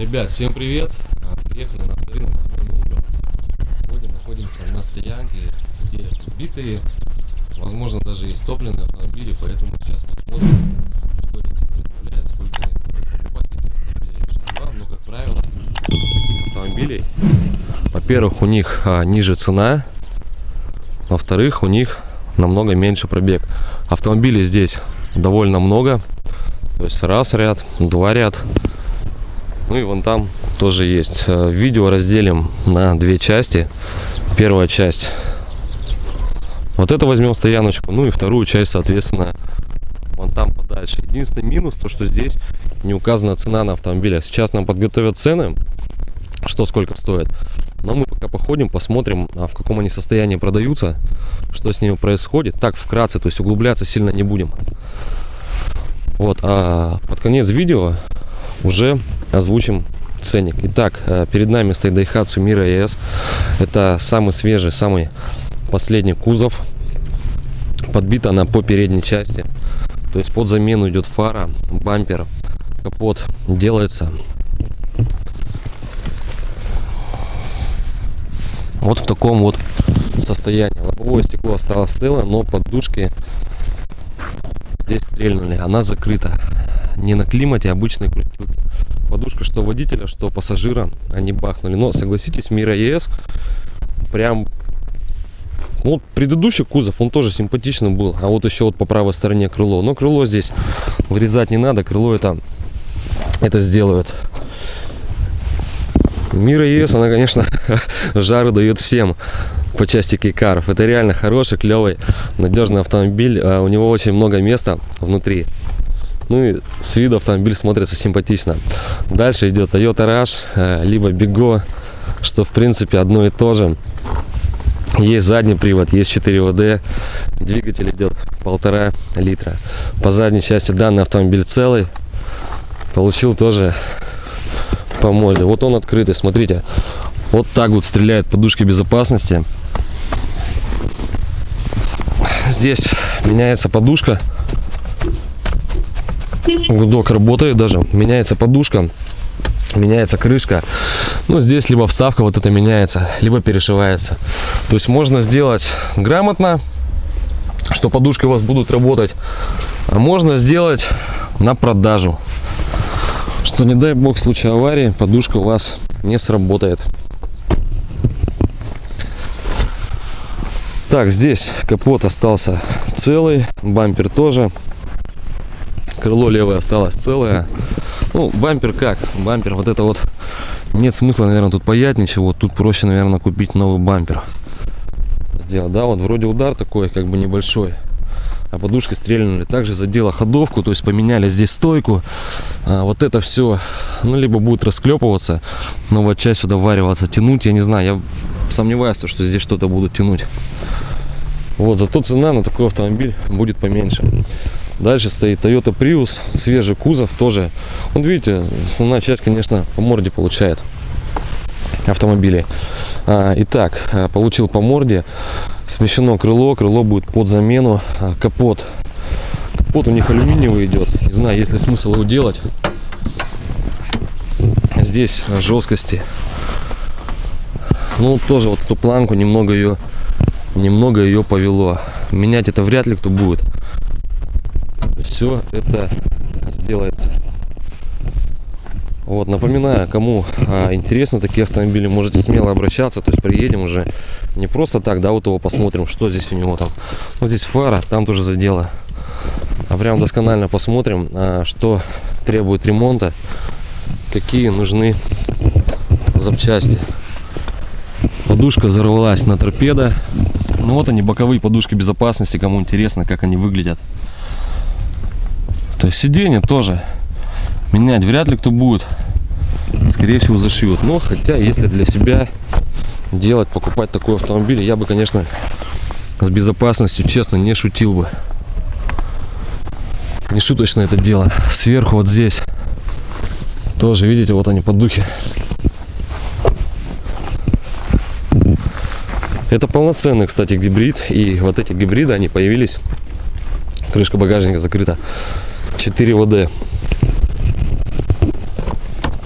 Ребят, всем привет! А, Приехали на Семен Угол. Сегодня находимся на стоянке, где битые, возможно даже и топливные автомобили, поэтому сейчас посмотрим, что себе представляют, сколько они стоят. Покупать автомобили но как правило, таких автомобилей, во-первых, у них а, ниже цена, во-вторых, у них намного меньше пробег. Автомобилей здесь довольно много, то есть раз ряд, два ряд, ну и вон там тоже есть. Э, Видео разделим на две части. Первая часть. Вот это возьмем стояночку. Ну и вторую часть, соответственно, вон там подальше. Единственный минус, то что здесь не указана цена на автомобилях. Сейчас нам подготовят цены, что сколько стоит. Но мы пока походим, посмотрим, а в каком они состоянии продаются, что с ними происходит. Так, вкратце, то есть углубляться сильно не будем. Вот, а под конец видео уже озвучим ценник. Итак, э, перед нами стоит Daihatsu Mira ES. Это самый свежий, самый последний кузов. Подбита она по передней части. То есть под замену идет фара, бампер, капот делается. Вот в таком вот состоянии. Лобовое стекло осталось целое, но подушки здесь стрельнули. Она закрыта не на климате, а обычной крутилки. Подушка что водителя, что пассажира, они бахнули. Но согласитесь, Мира ЕС прям... Ну, предыдущий кузов, он тоже симпатичный был. А вот еще вот по правой стороне крыло. Но крыло здесь вырезать не надо. Крыло это, это сделают. Мира ЕС, она, конечно, жары дает всем по части кейкаров. Это реально хороший, клевый, надежный автомобиль. А у него очень много места внутри. Ну и с виду автомобиль смотрится симпатично. Дальше идет Toyota Rush, э, либо Bigo, что в принципе одно и то же. Есть задний привод, есть 4 ВД, двигатель идет полтора литра. По задней части данный автомобиль целый. Получил тоже по моде. Вот он открытый, смотрите. Вот так вот стреляет подушки безопасности. Здесь меняется подушка гудок работает даже. Меняется подушка меняется крышка. Ну здесь либо вставка вот это меняется либо перешивается. То есть можно сделать грамотно что подушки у вас будут работать а можно сделать на продажу. Что не дай бог в случае аварии подушка у вас не сработает. Так здесь капот остался целый бампер тоже крыло левое осталось целое. Ну бампер как? Бампер вот это вот. Нет смысла наверное тут паять ничего. Тут проще наверное купить новый бампер. Сделать. Да вот вроде удар такой как бы небольшой. А подушки стрельнули. Также задела ходовку то есть поменяли здесь стойку. А вот это все ну либо будет расклепываться новая часть сюда вариваться тянуть я не знаю. Я сомневаюсь что здесь что-то будут тянуть. Вот зато цена на такой автомобиль будет поменьше Дальше стоит Toyota Prius, свежий кузов тоже. Вот видите, основная часть, конечно, по морде получает автомобилей. А, итак, а, получил по морде, смещено крыло, крыло будет под замену, а, капот. Капот у них алюминиевый идет, не знаю, есть ли смысл его делать. Здесь жесткости. Ну, тоже вот эту планку немного ее, немного ее повело. Менять это вряд ли кто будет все это сделается. Вот, напоминаю, кому а, интересно такие автомобили, можете смело обращаться, то есть приедем уже не просто так, да, вот его посмотрим, что здесь у него там. Вот здесь фара, там тоже задело. А прям досконально посмотрим, а, что требует ремонта, какие нужны запчасти. Подушка взорвалась на торпедо. Ну вот они, боковые подушки безопасности, кому интересно, как они выглядят. Сиденье тоже менять вряд ли кто будет. Скорее всего зашьют. Но хотя если для себя делать, покупать такой автомобиль, я бы, конечно, с безопасностью, честно, не шутил бы. Не шуточно это дело. Сверху вот здесь тоже, видите, вот они поддухи. Это полноценный, кстати, гибрид. И вот эти гибриды, они появились. Крышка багажника закрыта 4 ВД.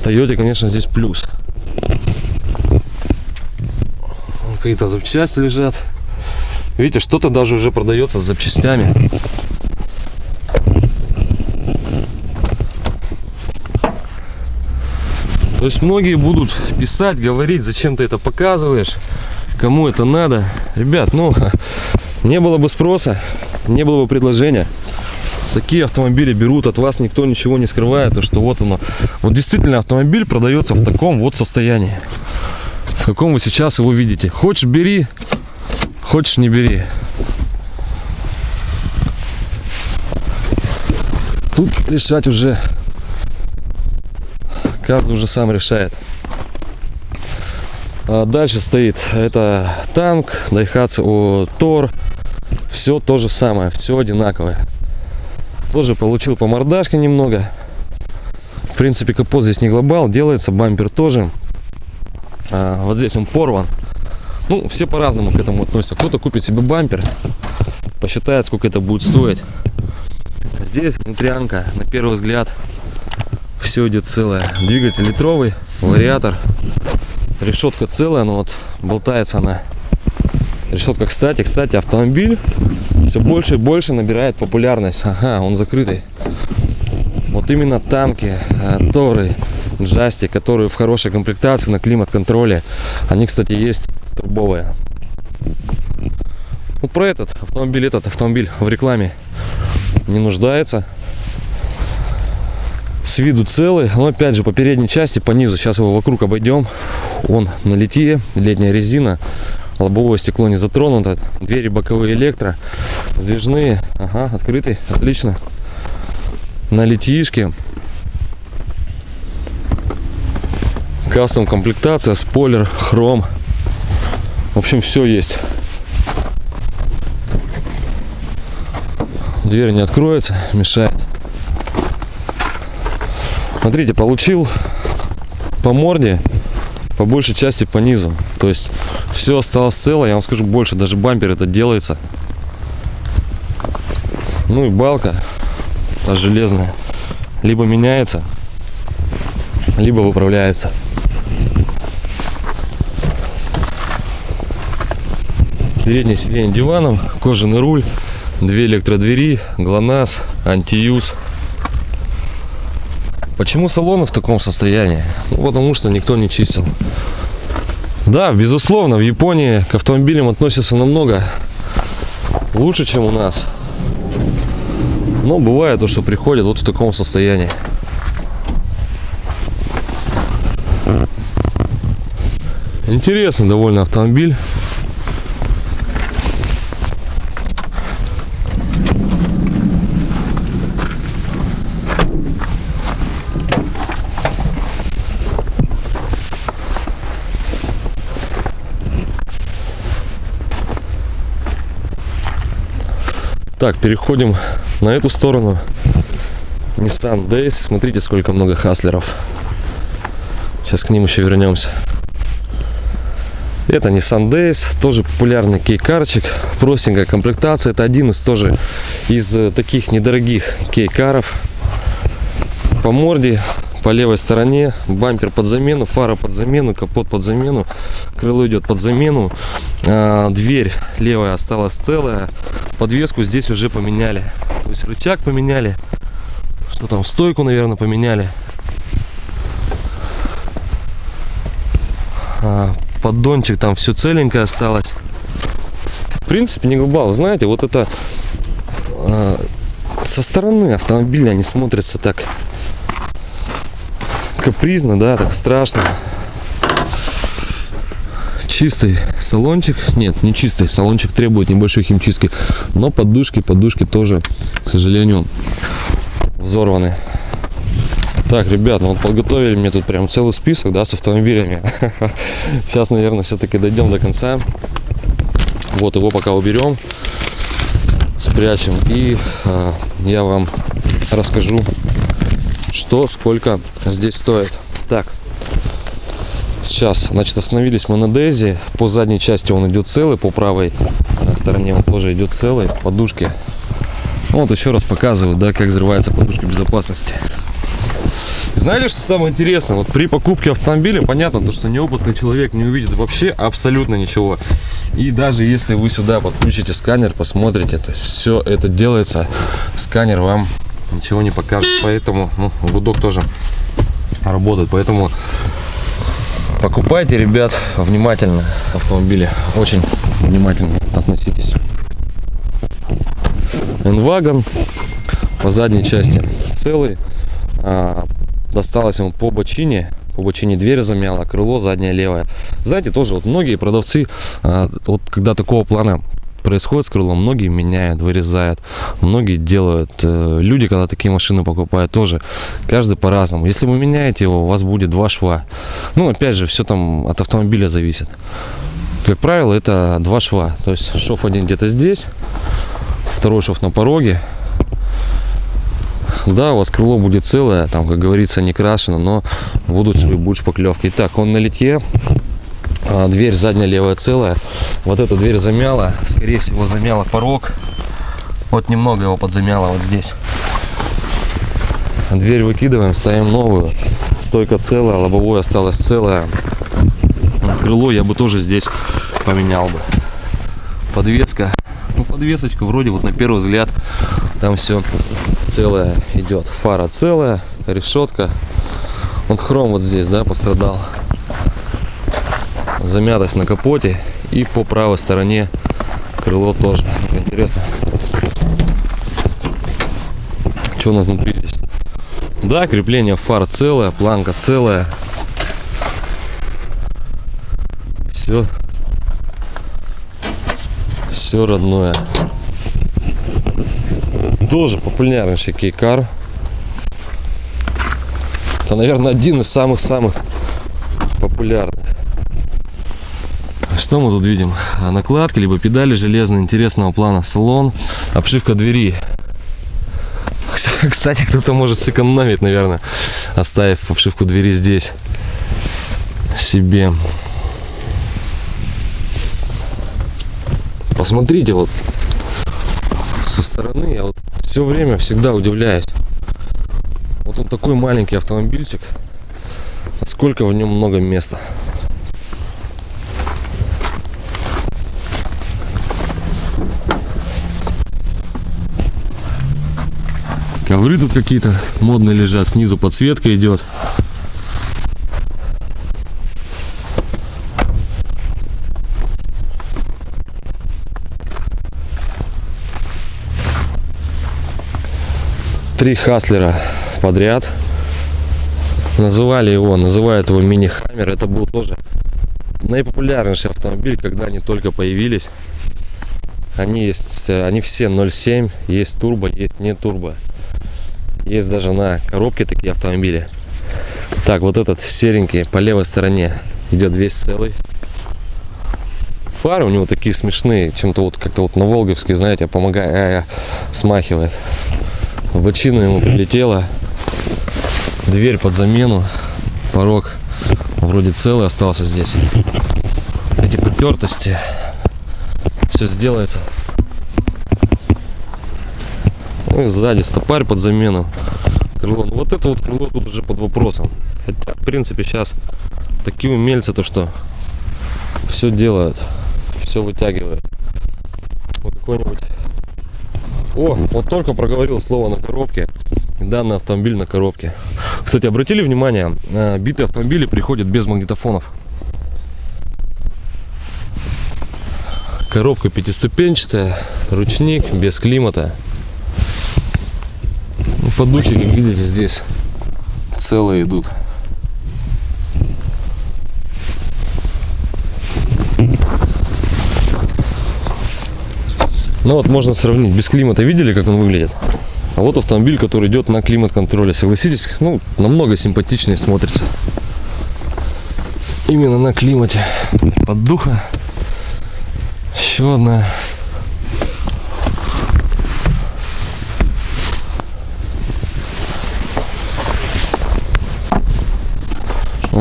Тойоте, конечно, здесь плюс. Какие-то запчасти лежат. Видите, что-то даже уже продается с запчастями. То есть многие будут писать, говорить, зачем ты это показываешь, кому это надо. Ребят, ну, не было бы спроса, не было бы предложения. Такие автомобили берут, от вас никто ничего не скрывает, то что вот оно. Вот действительно автомобиль продается в таком вот состоянии. В каком вы сейчас его видите. Хочешь бери, хочешь не бери. Тут решать уже каждый уже сам решает. А дальше стоит это танк, Daihatsu Тор. Все то же самое, все одинаковое. Тоже получил по мордашке немного. В принципе, капот здесь не глобал, делается, бампер тоже. А, вот здесь он порван. Ну, все по-разному к этому относятся. Кто-то купит себе бампер, посчитает, сколько это будет стоить. Здесь внутрянка, на первый взгляд, все идет целое. Двигатель литровый, вариатор. Решетка целая, но вот болтается она. Решетка, кстати, кстати, автомобиль все больше и больше набирает популярность. Ага, он закрытый. Вот именно танки, э, торы, джасти, которые в хорошей комплектации на климат-контроле. Они, кстати, есть турбовые. Ну, про этот автомобиль, этот автомобиль в рекламе не нуждается с виду целый, но опять же по передней части, по низу, сейчас его вокруг обойдем, он на литье, летняя резина, лобовое стекло не затронуто, двери боковые электро, сдвижные, ага, открытый, отлично, на литьишке, кастом комплектация, спойлер, хром, в общем все есть. Дверь не откроется, мешает. Смотрите, получил по морде, по большей части по низу. То есть все осталось цело. Я вам скажу больше, даже бампер это делается. Ну и балка та железная. Либо меняется, либо выправляется. Переднее сиденье диваном, кожаный руль, две электродвери, ГЛОНАСС, антиюз. Почему салоны в таком состоянии? Ну, потому что никто не чистил. Да, безусловно, в Японии к автомобилям относятся намного лучше, чем у нас. Но бывает то, что приходят вот в таком состоянии. Интересный довольно автомобиль. Так, переходим на эту сторону. Nissan Days. Смотрите, сколько много хаслеров. Сейчас к ним еще вернемся. Это Nissan Days, тоже популярный кейкарчик, простенькая комплектация. Это один из тоже из э, таких недорогих кейкаров. По морде по левой стороне бампер под замену фара под замену капот под замену крыло идет под замену. А, дверь левая осталась целая. Подвеску здесь уже поменяли. То есть рычаг поменяли. Что там стойку наверное поменяли. А, поддончик там все целенькое осталось. В принципе не глобал знаете вот это а, со стороны автомобиля они смотрятся так капризно, да, так страшно. Чистый салончик. Нет, не чистый. Салончик требует небольшой химчистки. Но подушки, подушки тоже, к сожалению, взорваны. Так, ребят, ну вот подготовили мне тут прям целый список, да, с автомобилями. Сейчас, наверное, все-таки дойдем до конца. Вот его пока уберем, спрячем. И э, я вам расскажу что сколько здесь стоит? Так. Сейчас значит остановились мы на дези. По задней части он идет целый по правой стороне он тоже идет целый. Подушки. Вот еще раз показываю да как взрывается подушка безопасности. Знаете, что самое интересное? Вот при покупке автомобиля, понятно, то, что неопытный человек не увидит вообще абсолютно ничего. И даже если вы сюда подключите сканер, посмотрите, то все это делается, сканер вам ничего не покажет. Поэтому ну, гудок тоже работает. Поэтому покупайте, ребят, внимательно автомобили. Очень внимательно относитесь. Энвагон по задней части целый. А, досталось ему по бочине. По бочине дверь замяла, крыло заднее левое. Знаете, тоже вот многие продавцы, а, вот когда такого плана происходит с крылом, многие меняют, вырезают, многие делают. Э, люди, когда такие машины покупают, тоже каждый по-разному. Если вы меняете его, у вас будет два шва. Ну, опять же, все там от автомобиля зависит. Как правило, это два шва. То есть шов один где-то здесь, второй шов на пороге. Да, у вас крыло будет целое, там, как говорится, не крашено, но будут швы, будет шпаклевки. Итак, он на литье. А, дверь задняя левая целая. Вот эту дверь замяла. Скорее всего, замяла порог. Вот немного его подзамяло вот здесь. Дверь выкидываем, ставим новую. Стойка целая, лобовое осталось целое. Крыло я бы тоже здесь поменял бы. Подвеска. Ну, подвесочка вроде вот на первый взгляд там все целое идет. Фара целая, решетка. Вот хром вот здесь, да, пострадал замятость на капоте и по правой стороне крыло тоже. Интересно. Что у нас внутри здесь? Да крепление фар целое планка целая. Все все родное. Тоже популярнейший кейкар. Это наверное один из самых-самых популярных что мы тут видим? Накладки, либо педали железные интересного плана. Салон, обшивка двери. Кстати, кто-то может сэкономить, наверное, оставив обшивку двери здесь себе. Посмотрите, вот со стороны я вот все время всегда удивляюсь. Вот он такой маленький автомобильчик, а сколько в нем много места. Ковры тут какие-то модные лежат, снизу подсветка идет. Три Хаслера подряд. Называли его, называют его мини-хаммер. Это был тоже наипопулярнейший автомобиль, когда они только появились. Они есть, они все 0.7, есть турбо, есть не турбо. Есть даже на коробке такие автомобили. Так, вот этот серенький по левой стороне идет весь целый. Фары у него такие смешные, чем-то вот как-то вот на Волговский, знаете, помогая, смахивает. В ему прилетело. Дверь под замену. Порог вроде целый остался здесь. Эти потертости. Все сделается ну и сзади стопарь под замену. Крыло. Ну, вот это вот крыло тут уже под вопросом. Хотя, в принципе, сейчас такие умельцы, то что все делают, все вытягивают. Вот какой-нибудь... О, вот только проговорил слово на коробке. Данный автомобиль на коробке. Кстати, обратили внимание, э, битые автомобили приходят без магнитофонов. Коробка пятиступенчатая, ручник, без климата подухи, как видите, здесь целые идут. Ну вот можно сравнить. Без климата видели, как он выглядит? А вот автомобиль, который идет на климат-контроле. Согласитесь, ну, намного симпатичнее смотрится. Именно на климате. Поддуха. Еще одна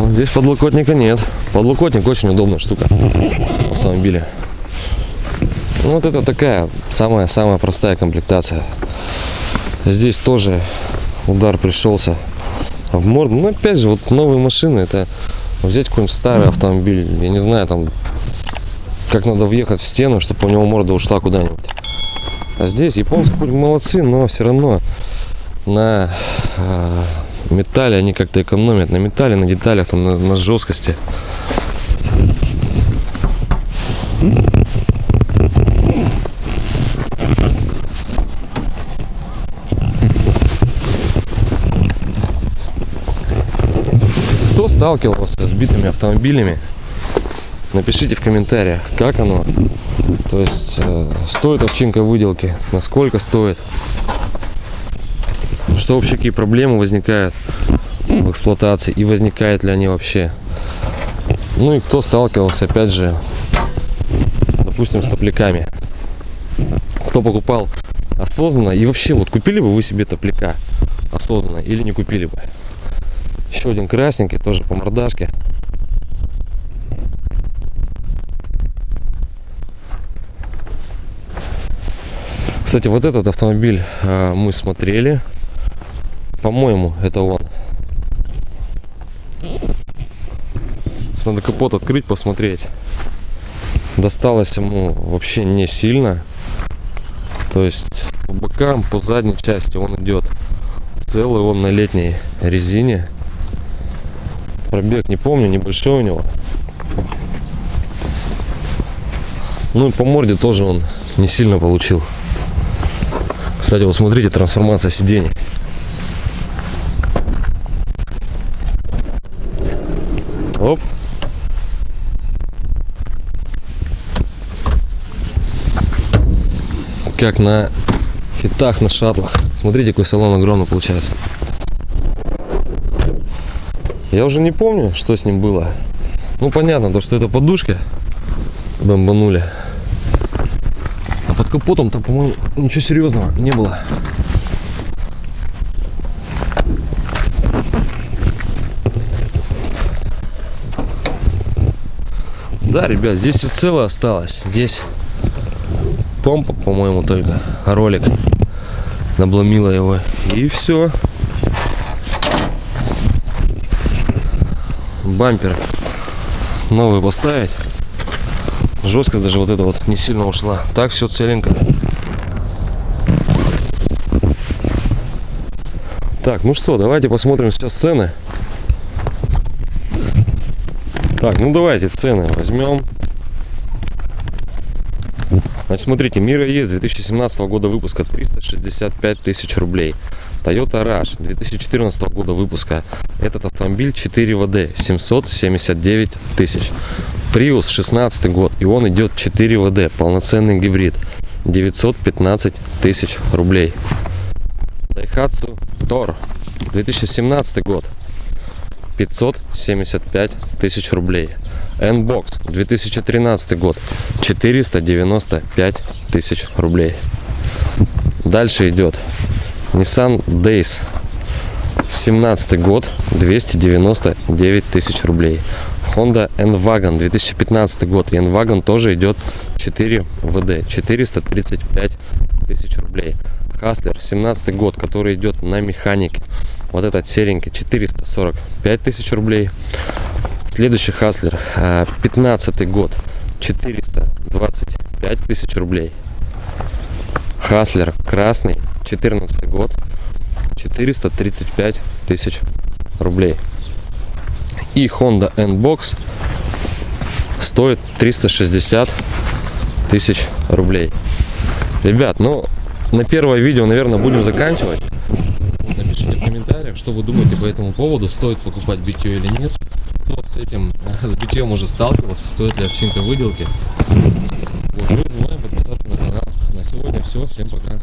Здесь подлокотника нет. Подлокотник очень удобная штука в автомобиле. Ну, вот это такая самая-самая простая комплектация. Здесь тоже удар пришелся в морду. Ну, опять же, вот новые машины, это взять какой-нибудь старый автомобиль, я не знаю, там, как надо въехать в стену, чтобы у него морда ушла куда-нибудь. А здесь японцы хоть молодцы, но все равно на э, металле они как-то экономят. На металле, на деталях, там, на, на жесткости. Кто сталкивался с битыми автомобилями? Напишите в комментариях, как оно. То есть, э, стоит овчинка выделки, насколько стоит. Что вообще какие проблемы возникают в эксплуатации и возникают ли они вообще. Ну и кто сталкивался, опять же, допустим, с топляками. Кто покупал осознанно и вообще, вот купили бы вы себе топляка осознанно или не купили бы. Еще один красненький, тоже по мордашке. Кстати, вот этот автомобиль э, мы смотрели. По-моему, это он. Надо капот открыть, посмотреть. Досталось ему вообще не сильно. То есть по бокам, по задней части он идет целый, он на летней резине. Пробег не помню, небольшой у него. Ну и по морде тоже он не сильно получил. Кстати, вот смотрите, трансформация сидений. Как на хитах, на шаттлах. Смотрите, какой салон огромный получается. Я уже не помню, что с ним было. Ну, понятно, то, что это подушки бомбанули. А под капотом там, по-моему, ничего серьезного не было. Да, ребят, здесь все целое осталось. Здесь помпа, по-моему, только ролик набломила его. И все. бампер новый поставить. Жесткость даже вот это вот не сильно ушла. Так все целенько. Так, ну что, давайте посмотрим сейчас цены. Так, ну давайте цены возьмем. Значит, смотрите, Мира есть 2017 года выпуска 365 тысяч рублей. Toyota Rush 2014 года выпуска. Этот автомобиль 4 ВД 779 тысяч. Prius 16 год и он идет 4 ВД, полноценный гибрид 915 тысяч рублей. Daihatsu Tor 2017 год 575 тысяч рублей. N-Box 2013 год 495 тысяч рублей. Дальше идет Nissan Days 17 год 299 тысяч рублей. Honda N-Wagon 2015 год N-Wagon тоже идет 4 ВД 435 тысяч рублей. Хаслер 17 год который идет на механике. Вот этот серенький 445 тысяч рублей следующий Хаслер 15 год. 425 тысяч рублей. Хаслер красный. 14 год. 435 тысяч рублей. И Honda N-Box стоит 360 тысяч рублей. Ребят ну на первое видео наверное будем заканчивать. Напишите в комментариях что вы думаете по этому поводу стоит покупать битье или нет с этим с битьем уже сталкивался стоит ли овчинка выделки. Вот, мы забываем подписаться на канал. На сегодня все всем пока